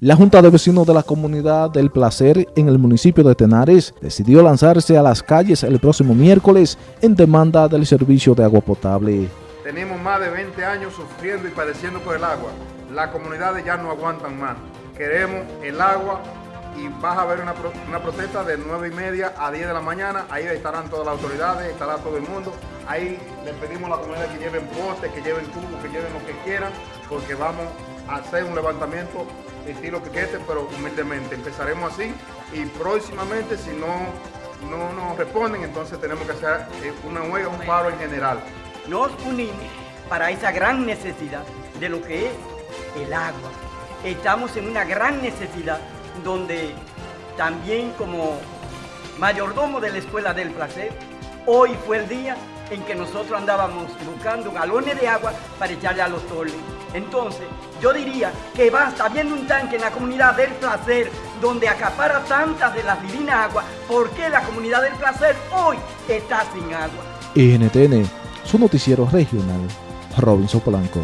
La Junta de Vecinos de la Comunidad del Placer en el municipio de Tenares decidió lanzarse a las calles el próximo miércoles en demanda del servicio de agua potable. Tenemos más de 20 años sufriendo y padeciendo por el agua. Las comunidades ya no aguantan más. Queremos el agua y vas a ver una, protesta de 9 y media a 10 de la mañana. Ahí estarán todas las autoridades, estará todo el mundo. Ahí le pedimos a la comunidad que lleven postes, que lleven tubos, que lleven lo que quieran, porque vamos hacer un levantamiento estilo piquete, pero humildemente. Empezaremos así y próximamente, si no, no nos responden, entonces tenemos que hacer eh, una huelga, un paro en general. Nos unimos para esa gran necesidad de lo que es el agua. Estamos en una gran necesidad donde también como mayordomo de la Escuela del Placer, hoy fue el día en que nosotros andábamos buscando galones de agua para echarle a los torres. Entonces, yo diría que basta, habiendo un tanque en la comunidad del placer, donde acapara tantas de las divinas aguas, ¿por qué la comunidad del placer hoy está sin agua? NTN, su noticiero regional, Robinson Polanco.